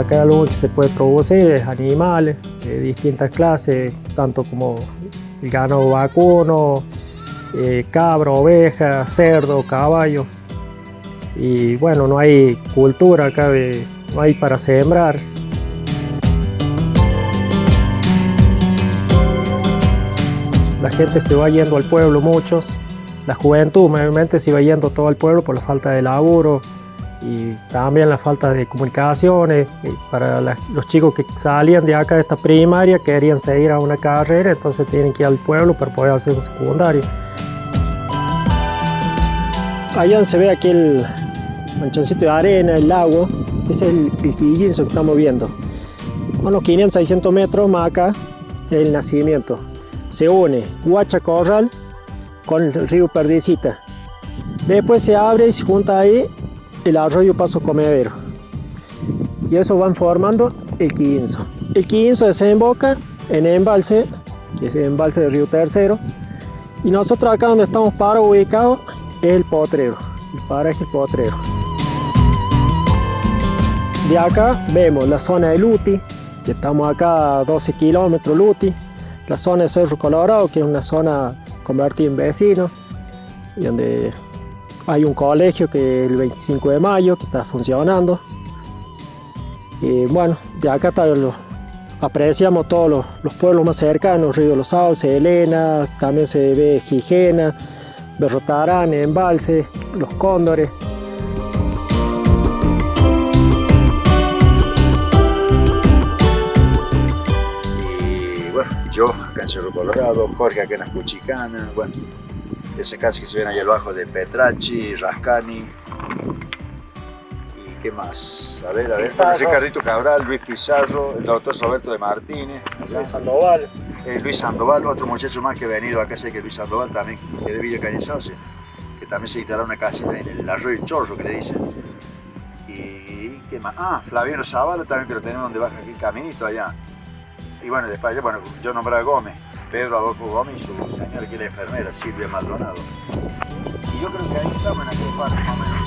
acá lo que se puede producir es animales de distintas clases, tanto como ganado vacuno, eh, cabra, oveja, cerdo, caballo. Y bueno, no hay cultura acá, no hay para sembrar. La gente se va yendo al pueblo, muchos. La juventud mayormente se va yendo todo al pueblo por la falta de laburo, y también la falta de comunicaciones para los chicos que salían de acá de esta primaria querían seguir a una carrera entonces tienen que ir al pueblo para poder hacer un secundario. Allá se ve aquí el manchoncito de arena, el lago es el, el que estamos viendo. Unos 500, 600 metros más acá el nacimiento. Se une Huacha Corral con el río Perdicita. Después se abre y se junta ahí el arroyo Paso Comedero. Y eso van formando el Quinzo. El Quinzo desemboca en embalse, que es el embalse del río Tercero. Y nosotros acá donde estamos para ubicados es el potrero, el paraje el potrero. De acá vemos la zona de Luti, que estamos acá a 12 kilómetros Luti, la zona de Cerro Colorado, que es una zona convertida en vecino, y donde hay un colegio que el 25 de mayo que está funcionando. Y bueno, de acá apreciamos todos los, pueblos más cercanos, Río Los Sauces, Elena, también se ve Gijena, Berrotarán, Embalse, Los Cóndores. Y bueno, yo acá en Colorado, Jorge acá en Las Cuchicanas, bueno, ese casi que se ven ahí abajo de Petracci, Rascani. ¿Y qué más? A ver, a ver. José Carrito Cabral, Luis Pizarro, el doctor Roberto de Martínez. Luis Sandoval. Eh, Luis Sandoval, otro muchacho más que ha venido acá, sé que Luis Sandoval también, que de Villa Cañizarse, que también se instalará una casita en el arroyo Chorro, que le dicen. Y qué más. Ah, Flaviano Zavala también que lo tenemos donde baja aquí el caminito allá. Y bueno, después, bueno, yo nombré a Gómez. Pedro Adolfo Gómez y su señora que era enfermera, Silvia Maldonado. Y yo creo que ahí estamos en aquel más o menos.